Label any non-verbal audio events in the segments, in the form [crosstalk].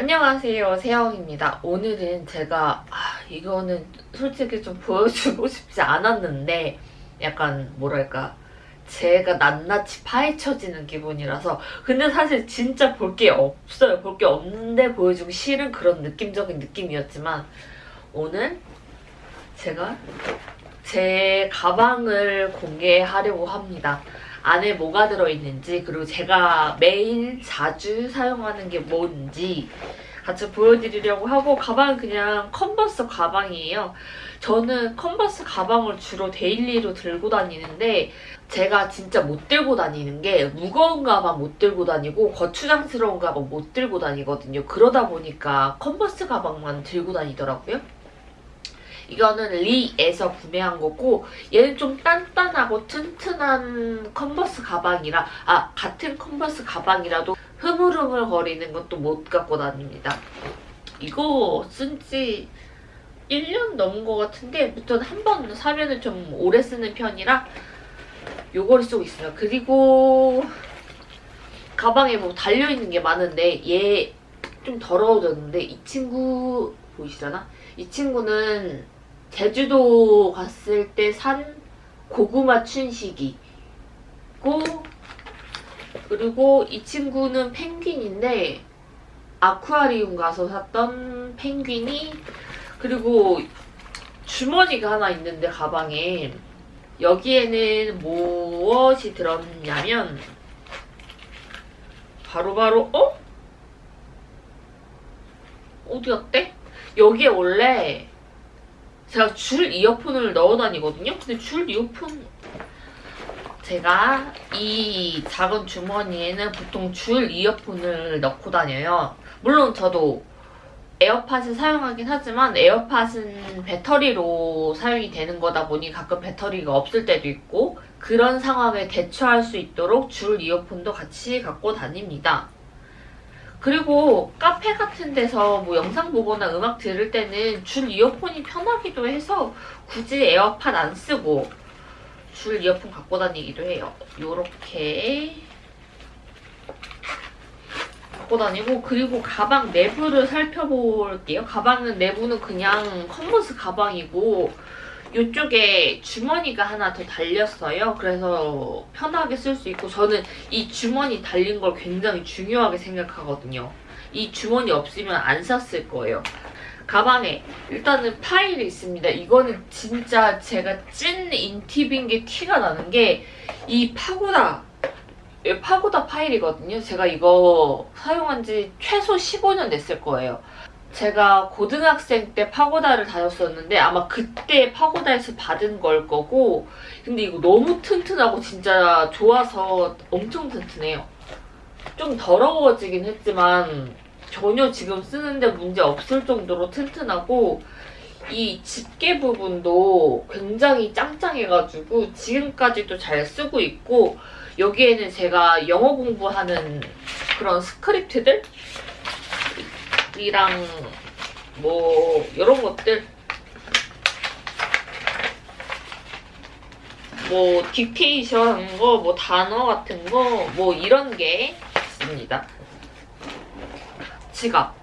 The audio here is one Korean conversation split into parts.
안녕하세요. 세영입니다. 오늘은 제가 아, 이거는 솔직히 좀 보여주고 [laughs] 싶지 않았는데 약간 뭐랄까 제가 낱낱이 파헤쳐지는 기분이라서 근데 사실 진짜 볼 게 없어요. 볼 게 없는데 보여주기 싫은 그런 느낌적인 느낌이었지만 오늘 제가 제 가방을 공개하려고 합니다 안에 뭐가 들어있는지 그리고 제가 매일 자주 사용하는 게 뭔지 같이 보여드리려고 하고 가방은 그냥 캔버스 가방이에요. 저는 캔버스 가방을 주로 daily로 들고 다니는데 제가 진짜 못 들고 다니는 게 무거운 가방 못 들고 다니고 거추장스러운 가방 못 들고 다니거든요. 그러다 보니까 캔버스 가방만 들고 다니더라고요. 이거는 리에서 구매한 거고 얘는 좀 단단하고 튼튼한 캔버스 가방이라 아 같은 캔버스 가방이라도 흐물흐물 거리는 것도 못 갖고 다닙니다. 이거 쓴지 1년 넘은 것 같은데 보통 한번 사면은 좀 오래 쓰는 편이라 요거를 쓰고 있어요. 그리고 가방에 뭐 달려있는 게 많은데 얘 좀 더러워졌는데 이 친구 보이시려나? 이 친구는 제주도 갔을 때 산 고구마 춘식이고 그리고 이 친구는 펭귄인데 아쿠아리움 가서 샀던 펭귄이 그리고 주머니가 하나 있는데 가방에 여기에는 무엇이 들었냐면 바로바로 바로, 어? 어디 갔대? 여기에 원래 제가 줄 이어폰을 넣어 다니거든요. 근데 줄 이어폰 제가 이 작은 주머니에는 보통 줄 이어폰을 넣고 다녀요. 물론 저도 에어팟을 사용하긴 하지만 에어팟은 배터리로 사용이 되는 거다 보니 가끔 배터리가 없을 때도 있고 그런 상황에 대처할 수 있도록 줄 이어폰도 같이 갖고 다닙니다. 그리고 카페 같은 데서 뭐 영상 보거나 음악 들을 때는 줄 이어폰이 편하기도 해서 굳이 에어팟 안 쓰고 줄 이어폰 갖고 다니기도 해요. 요렇게 갖고 다니고 그리고 가방 내부를 살펴볼게요. 가방은 내부는 그냥 캔버스 가방이고 이쪽에 주머니가 하나 더 달렸어요. 그래서 편하게 쓸 수 있고 저는 이 주머니 달린 걸 굉장히 중요하게 생각하거든요. 이 주머니 없으면 안 샀을 거예요. 가방에 일단은 파일이 있습니다. 이거는 진짜 제가 찐 인팁인 게 티가 나는 게 이 파고다 파고다 파일이거든요. 제가 이거 사용한 지 최소 15년 됐을 거예요. 제가 고등학생 때 파고다를 다녔었는데 아마 그때 파고다에서 받은 걸 거고 근데 이거 너무 튼튼하고 진짜 좋아서 엄청 튼튼해요. 좀 더러워지긴 했지만 전혀 지금 쓰는데 문제 없을 정도로 튼튼하고 이 집게 부분도 굉장히 짱짱해가지고 지금까지도 잘 쓰고 있고 여기에는 제가 영어 공부하는 그런 스크립트들 이랑 뭐 이런 것들 뭐 딕테이션 하는 거, 뭐 단어 같은 거, 뭐 이런 게 있습니다. 지갑.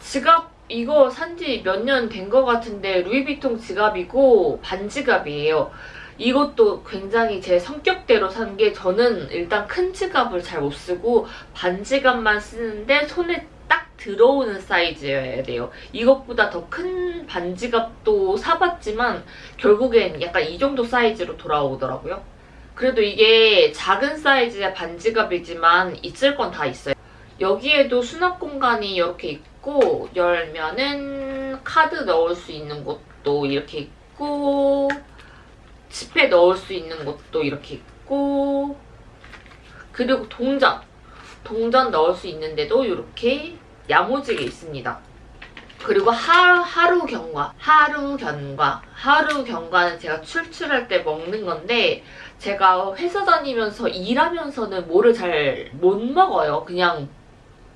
지갑 이거 산지 몇 년 된 것 같은데 루이비통 지갑이고 반지갑이에요. 이것도 굉장히 제 성격대로 산 게 저는 일단 큰 지갑을 잘 못 쓰고 반지갑만 쓰는데 손에 딱 들어오는 사이즈여야 돼요. 이것보다 더 큰 반지갑도 사봤지만 결국엔 약간 이 정도 사이즈로 돌아오더라고요. 그래도 이게 작은 사이즈의 반지갑이지만 있을 건 다 있어요. 여기에도 수납 공간이 이렇게 있고 열면은 카드 넣을 수 있는 곳도 이렇게 있고 지폐 넣을 수 있는 곳도 이렇게 있고 그리고 동전 동전 넣을 수 있는데도 이렇게 야무지게 있습니다. 그리고 하루, 하루 견과, 하루 견과, 하루 견과는 제가 출출할 때 먹는 건데 제가 회사 다니면서 일하면서는 뭐를 잘 못 먹어요. 그냥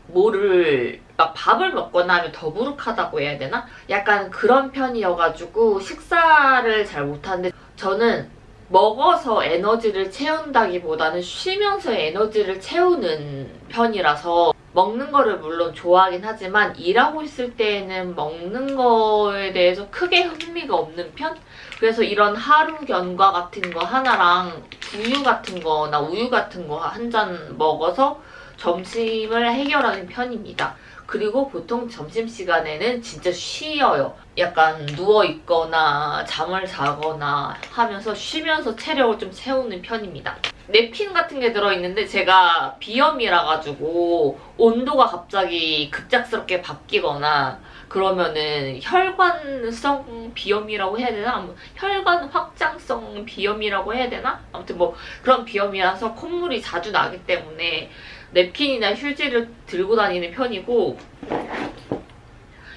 뭐를 막 밥을 먹거나 하면 더부룩하다고 해야 되나? 약간 그런 편이어가지고 식사를 잘 못하는데 저는 먹어서 에너지를 채운다기보다는 쉬면서 에너지를 채우는 편이라서 먹는 거를 물론 좋아하긴 하지만 일하고 있을 때에는 먹는 거에 대해서 크게 흥미가 없는 편? 그래서 이런 하루 견과 같은 거 하나랑 우유 같은 거나 우유 같은 거 한 잔 먹어서 점심을 해결하는 편입니다. 그리고 보통 점심시간에는 진짜 쉬어요. 약간 누워있거나 잠을 자거나 하면서 쉬면서 체력을 좀 채우는 편입니다. 냅킨 같은 게 들어있는데 제가 비염이라 가지고 온도가 갑자기 급작스럽게 바뀌거나 그러면은 혈관성 비염이라고 해야 되나? 뭐 혈관 확장성 비염이라고 해야 되나? 아무튼 뭐 그런 비염이라서 콧물이 자주 나기 때문에 냅킨이나 휴지를 들고 다니는 편이고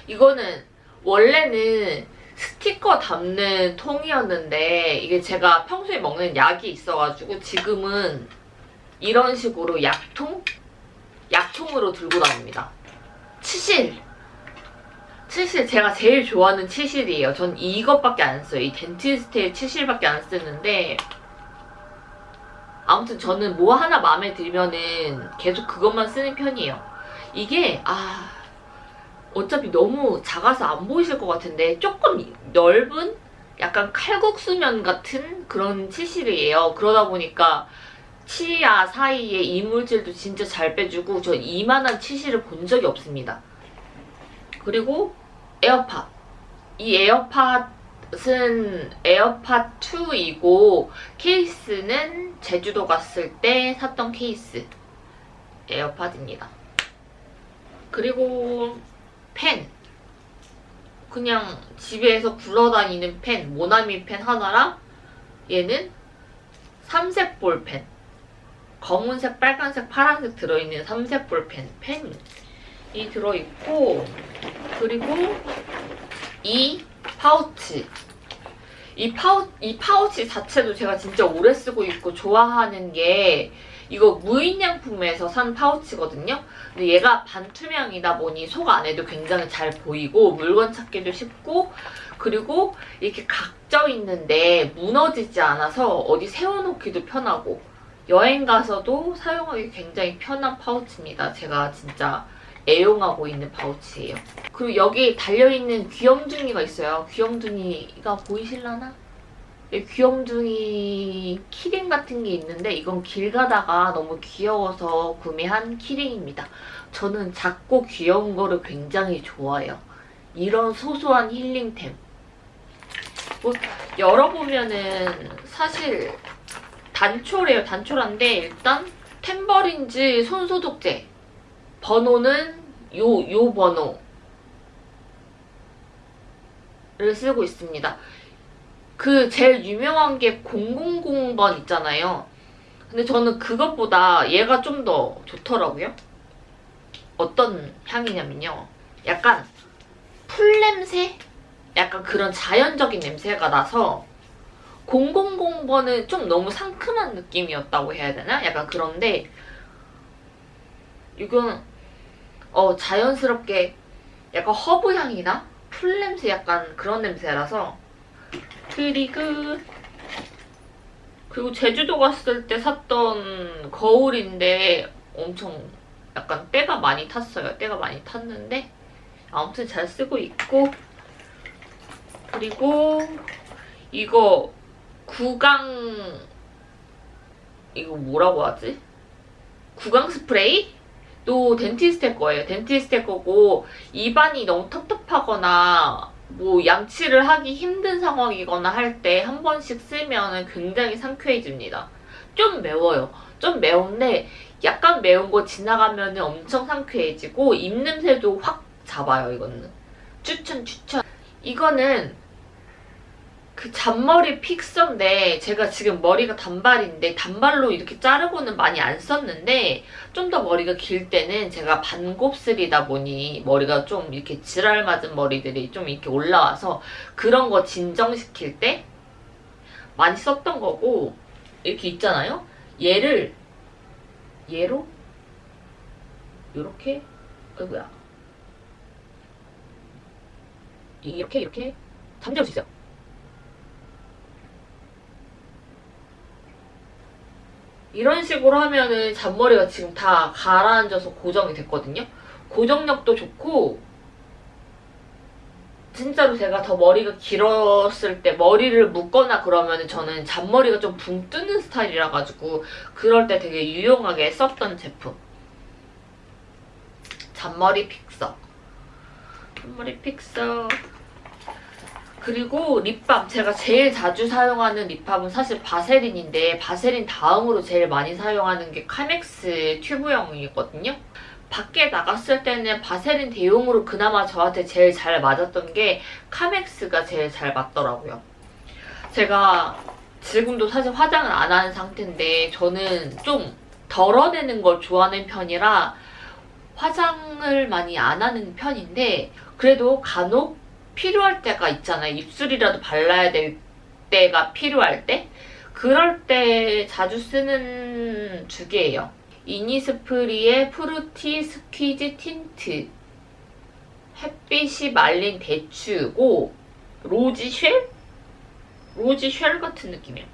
이거는 원래는 스티커 담는 통이었는데 이게 제가 평소에 먹는 약이 있어가지고 지금은 이런 식으로 약통? 약통으로 들고 다닙니다. 치실! 치실 제가 제일 좋아하는 치실이에요. 전 이것밖에 안 써요. 이 덴티스트의 치실밖에 안 쓰는데 아무튼 저는 뭐 하나 마음에 들면은 계속 그것만 쓰는 편이에요. 이게 아 어차피 너무 작아서 안 보이실 것 같은데 조금 넓은 약간 칼국수면 같은 그런 치실이에요. 그러다 보니까 치아 사이에 이물질도 진짜 잘 빼주고 저 이만한 치실을 본 적이 없습니다. 그리고 에어팟. 이 에어팟은 에어팟 2이고 케이스는 제주도 갔을 때 샀던 케이스 에어팟입니다. 그리고 펜. 그냥 집에서 굴러다니는 펜, 모나미 펜 하나랑 얘는 삼색 볼펜. 검은색, 빨간색, 파란색 들어있는 삼색 볼펜 펜이 들어있고 그리고 이 파우치. 이 파우 이 파우치 자체도 제가 진짜 오래 쓰고 있고 좋아하는 게 이거 무인양품에서 산 파우치거든요. 근데 얘가 반투명이다 보니 속 안에도 굉장히 잘 보이고 물건 찾기도 쉽고 그리고 이렇게 각져 있는데 무너지지 않아서 어디 세워놓기도 편하고 여행 가서도 사용하기 굉장히 편한 파우치입니다. 제가 진짜 애용하고 있는 파우치예요. 그리고 여기 달려있는 귀염둥이가 있어요. 귀염둥이가 보이실라나? 귀염둥이 키링 같은 게 있는데 이건 길 가다가 너무 귀여워서 구매한 keyring입니다. 저는 작고 귀여운 거를 굉장히 좋아해요. 이런 소소한 힐링템. 뭐 열어보면은 사실 단초래요. 단초란데 일단 템버린즈 손소독제 번호는 요, 요 번호를 쓰고 있습니다. 그 제일 유명한 게 000번 있잖아요. 근데 저는 그것보다 얘가 좀 더 좋더라고요. 어떤 향이냐면요. 약간 풀 냄새? 약간 그런 자연적인 냄새가 나서 000번은 좀 너무 상큼한 느낌이었다고 해야 되나? 약간 그런데 이건 어 자연스럽게 약간 허브 향이나 풀 냄새 약간 그런 냄새라서 그리고 그리고 제주도 갔을 때 샀던 거울인데 엄청 약간 때가 많이 탔어요. 때가 많이 탔는데 아무튼 잘 쓰고 있고 그리고 이거 구강 이거 뭐라고 하지? 구강 스프레이? 또 덴티스테 거예요. 덴티스테 거고 입안이 너무 텁텁하거나 뭐 양치를 하기 힘든 상황이거나 할 때 한 번씩 쓰면 굉장히 상쾌해집니다. 좀 매워요. 좀 매운데 약간 매운 거 지나가면 엄청 상쾌해지고 입냄새도 확 잡아요, 이거는. 추천, 추천. 이거는 그 잔머리 픽서인데 제가 지금 머리가 단발인데 단발로 이렇게 자르고는 많이 안 썼는데 좀 더 머리가 길 때는 제가 반곱슬이다 보니 머리가 좀 이렇게 지랄 맞은 머리들이 좀 이렇게 올라와서 그런 거 진정시킬 때 많이 썼던 거고 이렇게 있잖아요? 얘를 얘로 이렇게 어이구야 이렇게 이렇게 잠재울 수 있어요. 이런 식으로 하면은 잔머리가 지금 다 가라앉아서 고정이 됐거든요. 고정력도 좋고 진짜로 제가 더 머리가 길었을 때 머리를 묶거나 그러면 저는 잔머리가 좀 붕 뜨는 스타일이라 가지고 그럴 때 되게 유용하게 썼던 제품. 잔머리 픽서. 잔머리 픽서. 그리고 립밤 제가 제일 자주 사용하는 립밤은 사실 바세린인데 바세린 다음으로 제일 많이 사용하는 게 카맥스 튜브형이거든요. 밖에 나갔을 때는 바세린 대용으로 그나마 저한테 제일 잘 맞았던 게 카맥스가 제일 잘 맞더라고요. 제가 지금도 사실 화장을 안 하는 상태인데 저는 좀 덜어내는 걸 좋아하는 편이라 화장을 많이 안 하는 편인데 그래도 간혹 필요할 때가 있잖아요. 입술이라도 발라야 될 때가 필요할 때 그럴 때 자주 쓰는 두 개예요. 이니스프리의 Fruity Squeeze Tint 햇빛에 말린 대추고 Rosy Shell? Rosy Shell 같은 느낌이에요.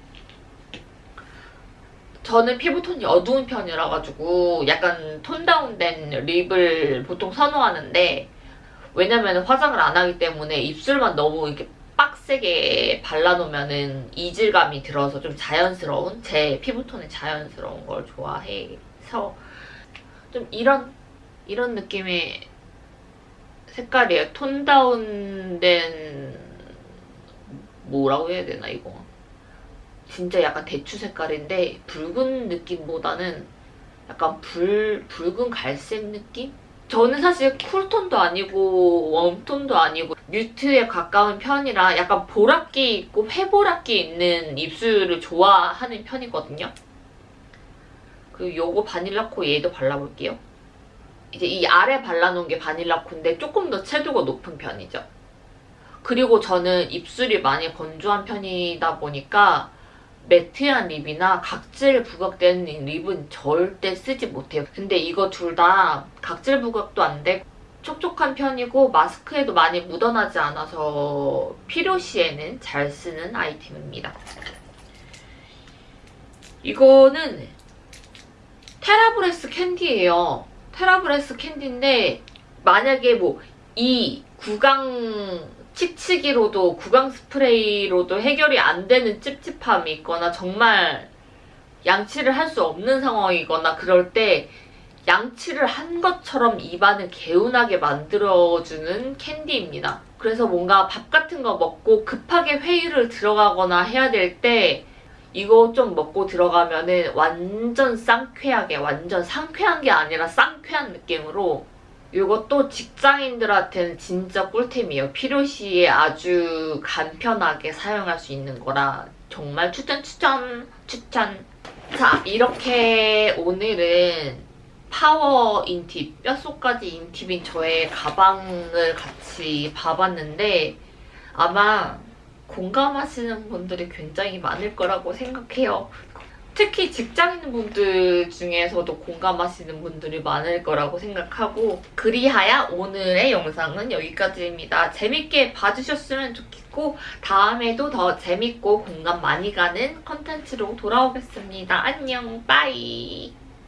저는 피부톤이 어두운 편이라 가지고 약간 tone down된 lip을 보통 선호하는데 왜냐면 화장을 안 하기 때문에 입술만 너무 이렇게 빡세게 발라놓으면 이질감이 들어서 좀 자연스러운 제 피부톤이 자연스러운 걸 좋아해서 좀 이런 이런 느낌의 색깔이에요. 톤 다운된 뭐라고 해야 되나 이거 진짜 약간 대추 색깔인데 붉은 느낌보다는 약간 불, 붉은 갈색 느낌? 저는 사실 쿨톤도 아니고 웜톤도 아니고 뮤트에 가까운 편이라 약간 보랏기 있고 회보랏기 있는 입술을 좋아하는 편이거든요. 그리고 요거 바닐라코 얘도 발라볼게요. 이제 이 아래 발라놓은 게 바닐라코인데 조금 더 채도가 높은 편이죠. 그리고 저는 입술이 많이 건조한 편이다 보니까 매트한 립이나 각질 부각된 립은 절대 쓰지 못해요. 근데 이거 둘 다 각질 부각도 안 돼. 촉촉한 편이고 마스크에도 많이 묻어나지 않아서 필요시에는 잘 쓰는 아이템입니다. 이거는 TheraBreath 캔디예요. TheraBreath 캔디인데 만약에 뭐 이 구강 칙칙이로도 구강 스프레이로도 해결이 안 되는 찝찝함이 있거나 정말 양치를 할 수 없는 상황이거나 그럴 때 양치를 한 것처럼 입안을 개운하게 만들어주는 캔디입니다. 그래서 뭔가 밥 같은 거 먹고 급하게 회의를 들어가거나 해야 될 때 이거 좀 먹고 들어가면 은 완전 쌍쾌하게 완전 상쾌한 게 아니라 쌍쾌한 느낌으로 이것도 직장인들한테는 진짜 꿀템이에요. 필요시에 아주 간편하게 사용할 수 있는 거라 정말 추천 추천 추천 자 이렇게 오늘은 파워 인팁, 뼛속까지 인팁인 저의 가방을 같이 봐봤는데 아마 공감하시는 분들이 굉장히 많을 거라고 생각해요. 특히 직장인분들 중에서도 공감하시는 분들이 많을 거라고 생각하고 그리하여 오늘의 영상은 여기까지입니다. 재밌게 봐주셨으면 좋겠고 다음에도 더 재밌고 공감 많이 가는 컨텐츠로 돌아오겠습니다. 안녕, 빠이!